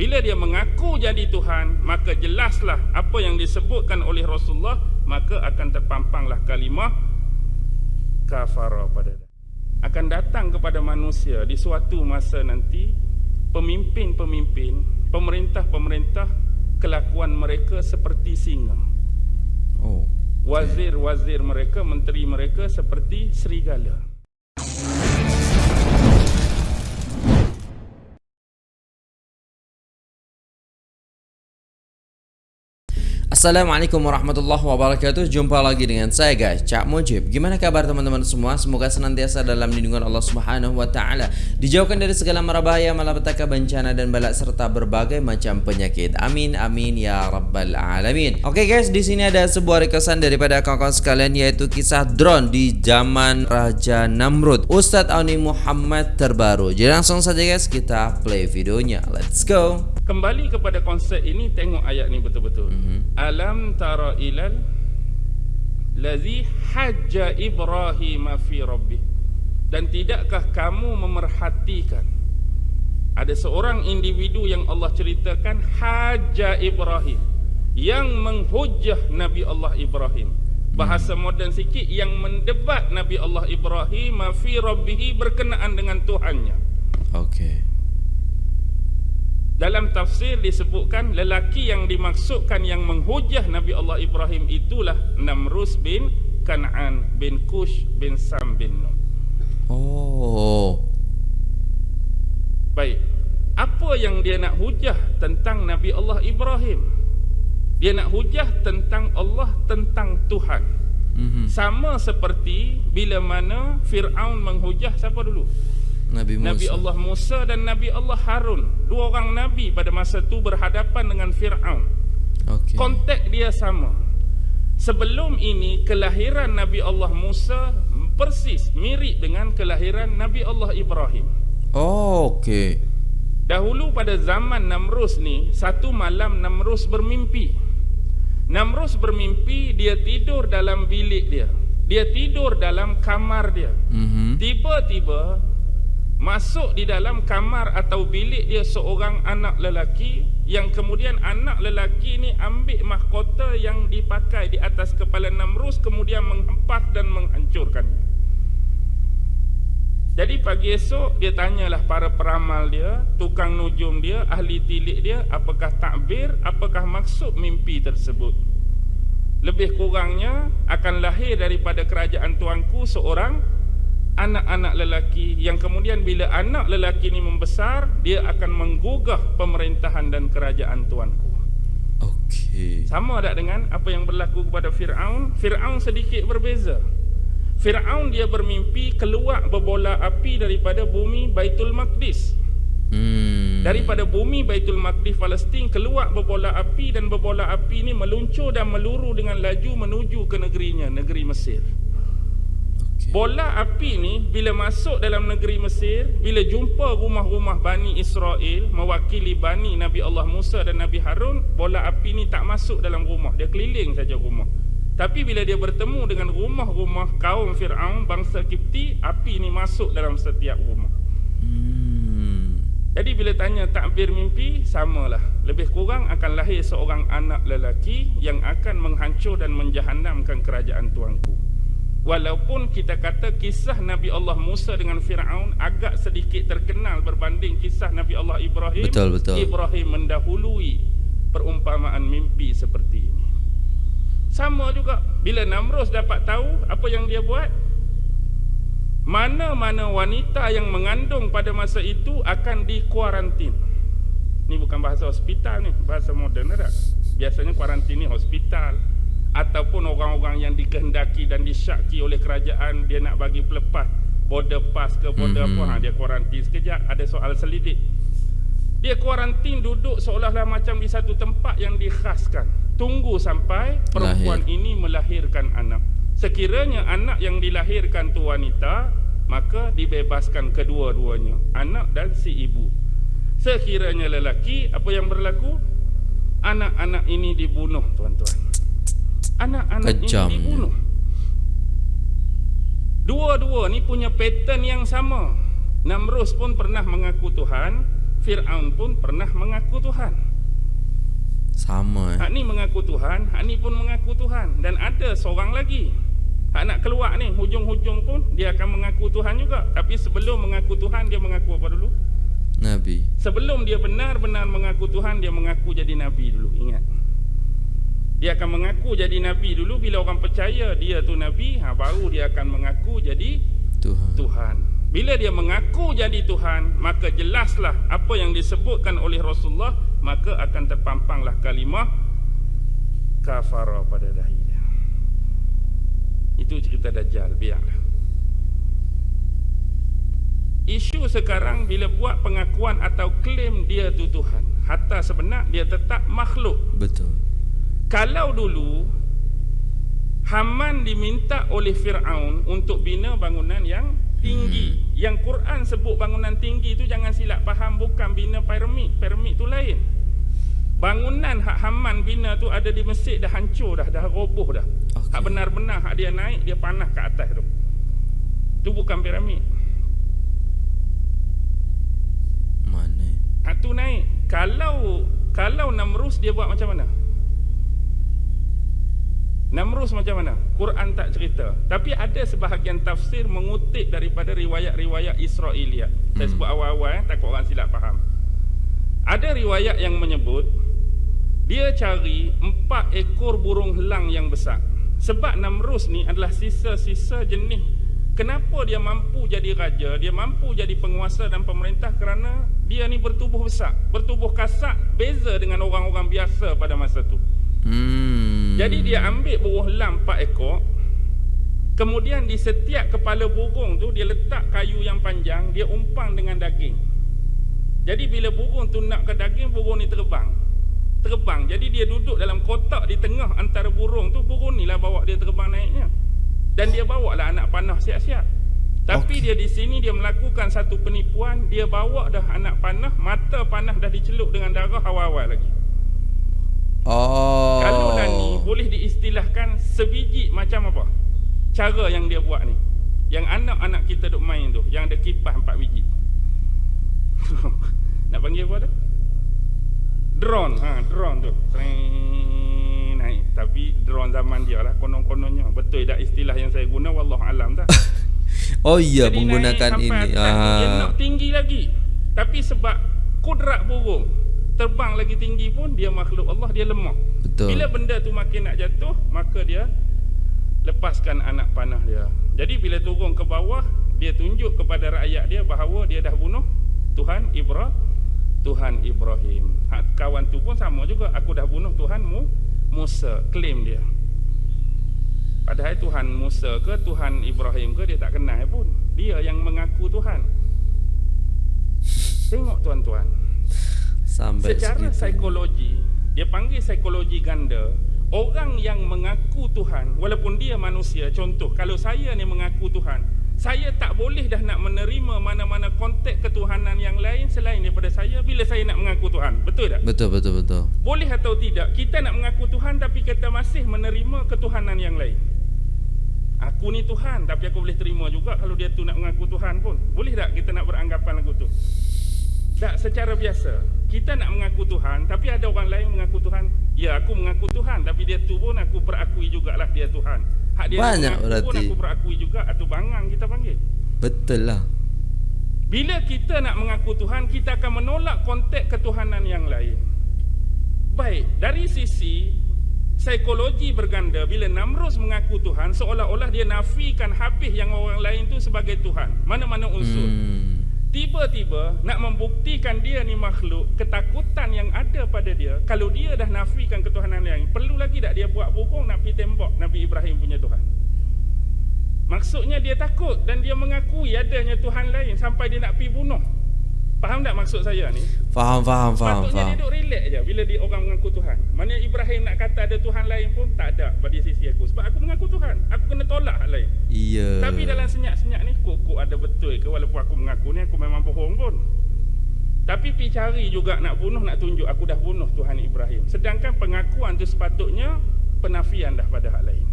Bila dia mengaku jadi Tuhan, maka jelaslah apa yang disebutkan oleh Rasulullah, maka akan terpampanglah kalimah kafara pada dia. Akan datang kepada manusia di suatu masa nanti pemimpin-pemimpin, pemerintah-pemerintah kelakuan mereka seperti singa. Oh. Wazir-wazir mereka, menteri mereka seperti serigala. Assalamualaikum warahmatullahi wabarakatuh. Jumpa lagi dengan saya guys. Cak Mujib. Gimana kabar teman-teman semua? Semoga senantiasa dalam lindungan Allah subhanahu wa ta'ala. Dijauhkan dari segala marabahaya Malapetaka bencana dan balak Serta berbagai macam penyakit. Amin amin ya rabbal alamin. Oke okay guys di sini ada sebuah requestan Daripada kawan-kawan sekalian Yaitu kisah drone di zaman Raja Namrud. Ustadz Auni Muhammad terbaru. Jadi langsung saja guys Kita play videonya. Let's go. Kembali kepada konsep ini Tengok ayat ni betul-betul. Mm -hmm alam tara ilal ladzi hajja ibrahim fi rabbi dan tidakkah kamu memerhatikan ada seorang individu yang Allah ceritakan hajja ibrahim yang menghujah nabi Allah Ibrahim. Bahasa moden sikit yang mendebat nabi Allah Ibrahim fi rabbih berkenaan dengan Tuhannya. Okey dalam tafsir disebutkan lelaki yang dimaksudkan yang menghujah Nabi Allah Ibrahim itulah Namrus bin Kan'an bin Kush bin Sam bin Nun. Oh. Baik. Apa yang dia nak hujah tentang Nabi Allah Ibrahim? Dia nak hujah tentang Allah, tentang Tuhan. Mm-hmm. Sama seperti bila mana Fir'aun menghujah siapa dulu? Nabi Musa. Nabi Allah Musa dan Nabi Allah Harun. Dua orang nabi pada masa itu berhadapan dengan Firaun. Okay. Konteks dia sama. Sebelum ini kelahiran Nabi Allah Musa persis mirip dengan kelahiran Nabi Allah Ibrahim. Oh, okey. Dahulu pada zaman Namrus ni, satu malam Namrus bermimpi. Namrus bermimpi dia tidur dalam bilik dia. Dia tidur dalam kamar dia. Mm -hmm. Tiba-tiba masuk di dalam kamar atau bilik dia seorang anak lelaki yang kemudian anak lelaki ni ambil mahkota yang dipakai di atas kepala Namrus kemudian menghempas dan menghancurkannya. Jadi pagi esok dia tanyalah para peramal dia, tukang nujum dia, ahli tilik dia, apakah takbir, apakah maksud mimpi tersebut. Lebih kurangnya akan lahir daripada kerajaan tuanku seorang anak-anak lelaki yang kemudian bila anak lelaki ini membesar dia akan menggugah pemerintahan dan kerajaan tuanku. Okey. Sama tak dengan apa yang berlaku kepada Firaun? Firaun sedikit berbeza. Firaun dia bermimpi keluar berbola api daripada bumi Baitul Maqdis. Hmm. Daripada bumi Baitul Maqdis Palestin keluar berbola api dan berbola api ini meluncur dan meluru dengan laju menuju ke negerinya, negeri Mesir. Bola api ni bila masuk dalam negeri Mesir, bila jumpa rumah-rumah Bani Israel mewakili Bani Nabi Allah Musa dan Nabi Harun, bola api ni tak masuk dalam rumah, dia keliling saja rumah. Tapi bila dia bertemu dengan rumah-rumah kaum Fir'aun, bangsa Kipti, api ni masuk dalam setiap rumah. Hmm. Jadi bila tanya takbir mimpi, samalah. Lebih kurang akan lahir seorang anak lelaki yang akan menghancur dan menjahanamkan kerajaan tuanku. Walaupun kita kata kisah Nabi Allah Musa dengan Firaun agak sedikit terkenal berbanding kisah Nabi Allah Ibrahim. Betul betul. Ibrahim mendahului perumpamaan mimpi seperti ini. Sama juga bila Namrus dapat tahu apa yang dia buat, mana-mana wanita yang mengandung pada masa itu akan dikuarantin. Ini bukan bahasa hospital ni, bahasa moden tak? Biasanya kuarantin ni hospital, ataupun orang-orang yang dikehendaki dan disyaki oleh kerajaan dia nak bagi pelepas border pass ke border mm-hmm. apa ha, dia kuarantin sekejap ada soal selidik. Dia kuarantin duduk seolah-olah macam di satu tempat yang dikhaskan. Tunggu sampai perempuan Lahir. ini melahirkan anak. Sekiranya anak yang dilahirkan tu wanita maka dibebaskan kedua-duanya anak dan si ibu. Sekiranya lelaki apa yang berlaku? Anak-anak ini dibunuh tuan-tuan anak-anak ini dibunuh. Dua-dua ni punya pattern yang sama. Namrus pun pernah mengaku Tuhan, Fir'aun pun pernah mengaku Tuhan Sama eh. Hak ni mengaku Tuhan Hak ni pun mengaku Tuhan Dan ada seorang lagi Hak nak keluar ni Hujung-hujung pun Dia akan mengaku Tuhan juga Tapi sebelum mengaku Tuhan Dia mengaku apa dulu? Nabi Sebelum dia benar-benar mengaku Tuhan Dia mengaku jadi Nabi dulu Ingat Dia akan mengaku jadi Nabi. Dulu Bila orang percaya dia tu Nabi ha, Baru dia akan mengaku jadi Tuhan. Tuhan. Bila dia mengaku jadi Tuhan Maka jelaslah apa yang disebutkan oleh Rasulullah Maka akan terpampanglah kalimah Kafara pada dahi dia. Itu cerita Dajjal Biarlah Isu sekarang bila buat pengakuan atau klaim dia tu Tuhan Hatta sebenar dia tetap makhluk. Betul Kalau dulu Haman diminta oleh Fir'aun untuk bina bangunan yang tinggi. Hmm. Yang Quran sebut bangunan tinggi tu jangan silap faham bukan bina piramid. Piramid tu lain. Bangunan hak Haman bina tu ada di Mesir dah hancur dah, dah roboh dah. Okay. Hak benar-benar hak dia naik dia panah ke atas tu. Tu bukan piramid. Mana? Hak tu naik. Kalau kalau Namrus dia buat macam mana? Namrus macam mana? Quran tak cerita. Tapi ada sebahagian tafsir mengutip daripada riwayat-riwayat Israeliat. Saya hmm. sebut awal-awal eh, takut orang silap faham. Ada riwayat yang menyebut dia cari empat ekor burung helang yang besar. Sebab Namrus ni adalah sisa-sisa jenis kenapa dia mampu jadi raja, dia mampu jadi penguasa dan pemerintah kerana dia ni bertubuh besar, bertubuh kasar, beza dengan orang-orang biasa pada masa tu. Hmm. Jadi dia ambil buruh lam 4 ekor Kemudian di setiap kepala burung tu Dia letak kayu yang panjang Dia umpang dengan daging. Jadi bila burung tu nak ke daging Burung ni terbang. Terbang. Jadi dia duduk dalam kotak di tengah antara burung tu Burung ni lah bawa dia terbang naiknya. Dan dia bawa lah anak panah siap-siap. Tapi okay. dia di sini dia melakukan satu penipuan. Dia bawa dah anak panah Mata panah dah dicelup dengan darah awal-awal lagi Oh. Kalau dah ni boleh diistilahkan sebiji macam apa? Cara yang dia buat ni. Yang anak-anak kita duk main tu, yang ada kipas empat biji. Nak panggil apa tu? Drone, ha, drone tu. Sering naik. Tapi drone zaman dia lah konon-kononnya. Betul tak istilah yang saya guna wallahu alam tak? oh iya Jadi menggunakan ini. Ah. Dia nak tinggi lagi. Tapi sebab kudrat burung terbang lagi tinggi pun dia makhluk Allah dia lemah. Betul. Bila benda tu makin nak jatuh, maka dia lepaskan anak panah dia. Jadi bila turun ke bawah, dia tunjuk kepada rakyat dia bahawa dia dah bunuh Tuhan Ibrahim. Tuhan Ibrahim. Hak kawan tu pun sama juga. Aku dah bunuh Tuhanmu Musa. Klaim dia. Padahal Tuhan Musa ke Tuhan Ibrahim ke dia tak kenal pun. Dia yang mengaku Tuhan. Tengok tuan-tuan. Sampai Secara segitu. psikologi Dia panggil psikologi ganda Orang yang mengaku Tuhan Walaupun dia manusia Contoh Kalau saya ni mengaku Tuhan Saya tak boleh dah nak menerima Mana-mana konteks ketuhanan yang lain Selain daripada saya Bila saya nak mengaku Tuhan Betul tak? Betul, betul, betul Boleh atau tidak Kita nak mengaku Tuhan Tapi kita masih menerima ketuhanan yang lain Aku ni Tuhan Tapi aku boleh terima juga Kalau dia tu nak mengaku Tuhan pun Boleh tak kita nak beranggapan lagu tu? Tak secara biasa Kita nak mengaku Tuhan Tapi ada orang lain mengaku Tuhan. Ya aku mengaku Tuhan Tapi dia tu pun aku perakui jugalah dia Tuhan. Hak dia Banyak mengaku berarti. pun aku perakui juga Atau bangang kita panggil. Betul lah. Bila kita nak mengaku Tuhan Kita akan menolak konteks ketuhanan yang lain. Baik Dari sisi Psikologi berganda Bila Namrus mengaku Tuhan Seolah-olah dia nafikan habis yang orang lain tu sebagai Tuhan. Mana-mana unsur. Hmm. Tiba-tiba nak membuktikan dia ni makhluk Ketakutan yang ada pada dia Kalau dia dah nafikan ketuhanan lain Perlu lagi tak dia buat burung nak pergi tembak Nabi Ibrahim punya Tuhan? Maksudnya dia takut dan dia mengakui adanya Tuhan lain Sampai dia nak pergi bunuh Faham tak maksud saya ni? Faham, faham, faham Patutnya faham. dia duduk relax je Bila dia orang mengaku Tuhan. Mana Ibrahim nak kata ada Tuhan lain pun Tak ada pada sisi aku. Sebab aku mengaku Tuhan. Aku kena tolak hal lain. Iya. Tapi dalam senyap-senyap ni Kok ada betul ke? Walaupun aku mengaku ni Aku memang bohong pun. Tapi pi cari juga nak bunuh Nak tunjuk aku dah bunuh Tuhan Ibrahim. Sedangkan pengakuan tu sepatutnya Penafian dah pada hal lain.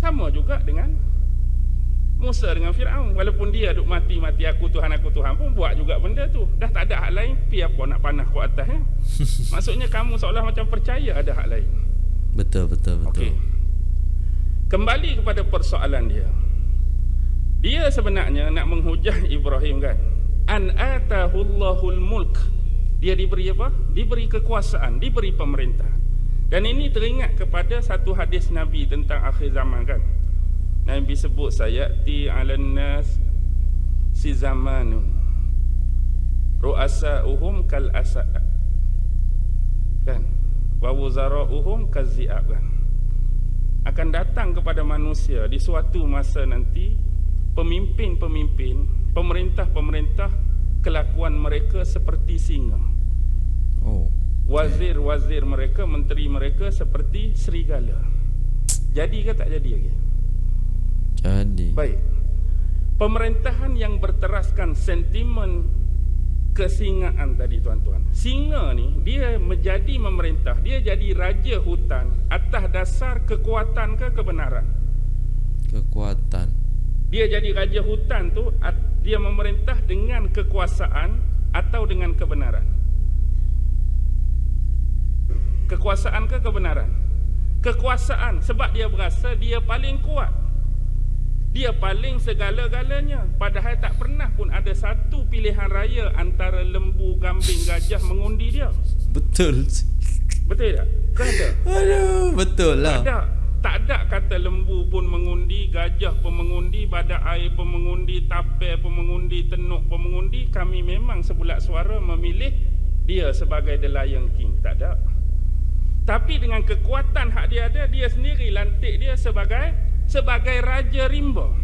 Sama juga dengan Musa dengan Firaun walaupun dia duk mati-mati aku Tuhan aku Tuhan pun buat juga benda tu. Dah tak ada hak lain, pi apa nak panah ku atas ya. Maksudnya kamu seolah macam percaya ada hak lain. Betul betul betul. Okey. Kembali kepada persoalan dia. Dia sebenarnya nak menghujah Ibrahim kan. An atahullahul mulk. Dia diberi apa? Diberi kekuasaan, diberi pemerintah. Dan ini teringat kepada satu hadis Nabi tentang akhir zaman kan. Nabi sebut sayati 'alan nas si zamanun ru'asa'uhum kal asa kan? Wa wuzara'uhum kazi'ab kan? Akan datang kepada manusia di suatu masa nanti pemimpin-pemimpin pemerintah-pemerintah kelakuan mereka seperti singa. Oh. wazir-wazir mereka menteri mereka seperti serigala. Jadi ke tak jadi lagi Jadi. Baik. Pemerintahan yang berteraskan sentimen kesingaan tadi tuan-tuan. Singa ni dia menjadi memerintah, dia jadi raja hutan atas dasar kekuatan ke kebenaran. Kekuatan. Dia jadi raja hutan tu dia memerintah dengan kekuasaan atau dengan kebenaran. Kekuasaan ke kebenaran? Kekuasaan sebab dia berasa dia paling kuat. Dia paling segala-galanya Padahal tak pernah pun ada satu pilihan raya Antara lembu, kambing, gajah mengundi dia Betul. Betul tak? Ke ada? Aduh, betul Tak lah. ada Tak ada kata lembu pun mengundi Gajah pun mengundi Badak air pun mengundi Tapir pun mengundi Tenuk pun mengundi Kami memang sebulat suara memilih Dia sebagai The Lion King Tak ada Tapi dengan kekuatan hak dia ada Dia sendiri lantik dia sebagai Sebagai Raja Rimba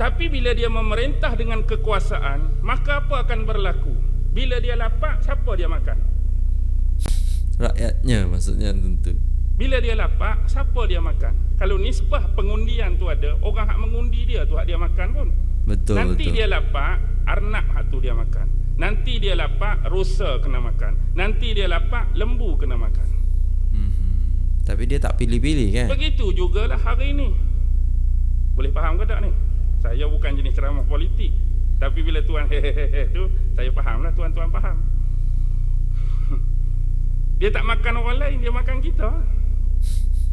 Tapi bila dia memerintah dengan kekuasaan Maka apa akan berlaku? Bila dia lapar, siapa dia makan? Rakyatnya maksudnya tentu. Bila dia lapar, siapa dia makan? Kalau nisbah pengundian tu ada, orang hak mengundi dia tu hak dia makan pun. Betul Nanti betul. dia lapar, arnab hak tu dia makan. Nanti dia lapar, rusa kena makan. Nanti dia lapar, lembu kena makan. Tapi dia tak pilih-pilih kan? Begitu jugalah hari ini. Boleh faham ke tak ni? Saya bukan jenis ceramah politik. Tapi bila tuan hehehe tu, saya fahamlah tuan-tuan faham. Dia tak makan orang lain, dia makan kita.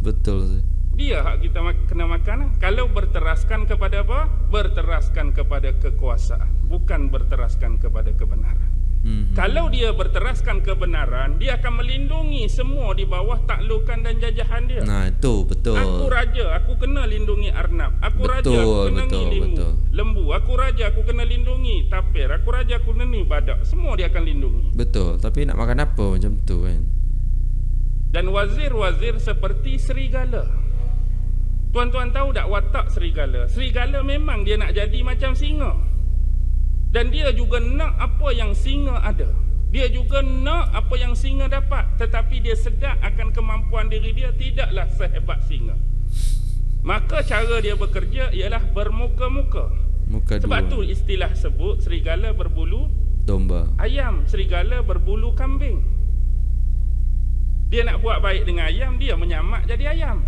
Betul. Dia hak kita kena makan lah. Kalau berteraskan kepada apa? Berteraskan kepada kekuasaan Bukan berteraskan kepada kebenaran Mhm. Kalau dia berteraskan kebenaran Dia akan melindungi semua di bawah taklukan dan jajahan dia Nah, itu betul. Aku raja, aku kena lindungi arnab Aku raja, Betul, aku kena betul, lindungi betul. lembu Aku raja, aku kena lindungi tapir Aku raja, aku kena ni badak Semua dia akan lindungi Betul, tapi nak makan apa macam tu kan? Dan wazir-wazir seperti serigala Tuan-tuan tahu tak watak serigala? Serigala memang dia nak jadi macam singa. Dan dia juga nak apa yang singa ada. Dia juga nak apa yang singa dapat. Tetapi dia sedar akan kemampuan diri dia tidaklah sehebat singa. Maka cara dia bekerja ialah bermuka-muka. Muka Sebab dua. tu istilah sebut serigala berbulu Domba. ayam, serigala berbulu kambing. Dia nak buat baik dengan ayam, dia menyamak jadi ayam.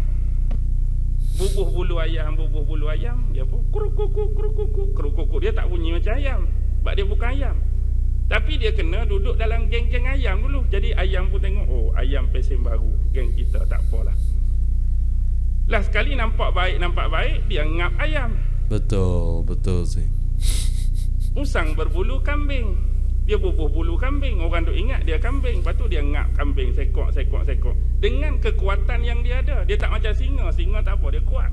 Bubuh bulu ayam, bubuh bulu ayam, dia pun kurukuku, kurukuku, kurukuku. Dia tak bunyi macam ayam. Sebab dia bukan ayam. Tapi dia kena duduk dalam geng-geng ayam dulu. Jadi ayam pun tengok, oh ayam pesen baru. Geng kita, tak apalah. Last sekali nampak baik, nampak baik, dia ngap ayam. Betul, betul sih. Musang berbulu kambing. Dia bubuh bulu kambing. Orang duk ingat dia kambing. Lepas tu dia ngap kambing sekok, sekok, sekok. Dengan kekuatan yang dia ada. Dia tak macam singa. Singa tak apa, dia kuat.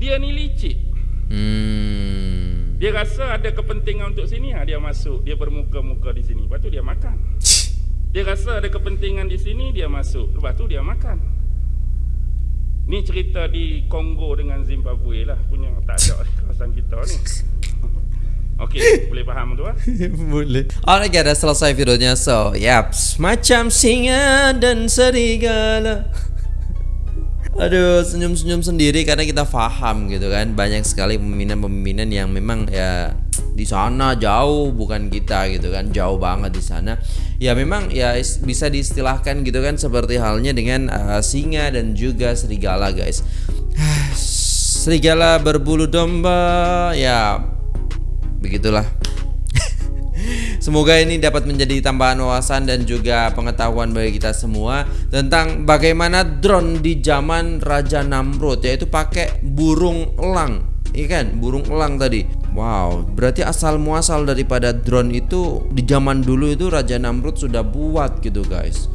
Dia ni licik. Hmm. Dia rasa ada kepentingan untuk sini, ha, dia masuk. Dia bermuka-muka di sini. Lepas tu dia makan. Dia rasa ada kepentingan di sini, dia masuk. Lepas tu dia makan. Ni cerita di Kongo dengan Zimbabwe lah punya. Tak ada kawasan kita ni. Okey, boleh faham tu ah? Boleh. Alright guys, dah selesai videonya. So, yaps, macam singa dan serigala. Aduh, senyum-senyum sendiri karena kita faham gitu kan. Banyak sekali pemimpinan-pemimpinan yang memang ya di sana jauh bukan kita gitu kan, jauh banget di sana. Ya memang ya is- bisa diistilahkan gitu kan seperti halnya dengan uh, singa dan juga serigala guys. serigala berbulu domba ya begitulah Semoga ini dapat menjadi tambahan wawasan dan juga pengetahuan bagi kita semua tentang bagaimana drone di zaman Raja Namrud yaitu pakai burung elang. Iya kan? Burung elang tadi. Wow, berarti asal muasal daripada drone itu di zaman dulu itu Raja Namrud sudah buat gitu guys.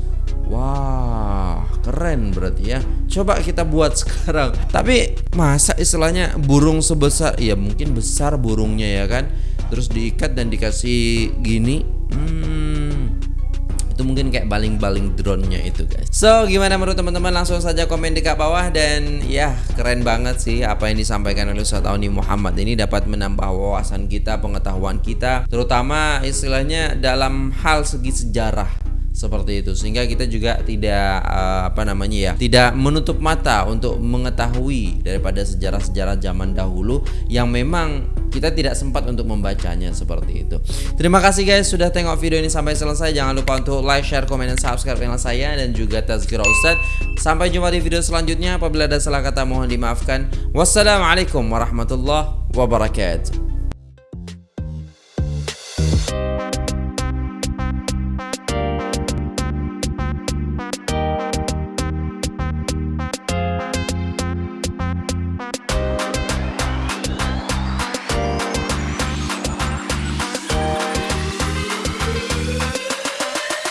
Wah, keren berarti ya. Coba kita buat sekarang. Tapi masa istilahnya burung sebesar ya mungkin besar burungnya ya kan. Terus diikat dan dikasih gini. Hmm, itu mungkin kayak baling-baling drone-nya itu guys. So, gimana menurut teman-teman? Langsung saja komen di bawah dan ya keren banget sih apa yang disampaikan oleh Ustaz Auni Muhammad ini dapat menambah wawasan kita, pengetahuan kita, terutama istilahnya dalam hal segi sejarah seperti itu sehingga kita juga tidak uh, apa namanya ya tidak menutup mata untuk mengetahui daripada sejarah-sejarah zaman dahulu yang memang kita tidak sempat untuk membacanya seperti itu. Terima kasih guys sudah tengok video ini sampai selesai. Jangan lupa untuk like, share, komen, dan subscribe channel saya dan juga Tazkirah Ustaz. Sampai jumpa di video selanjutnya. Apabila ada salah kata mohon dimaafkan. Wassalamualaikum warahmatullahi wabarakatuh.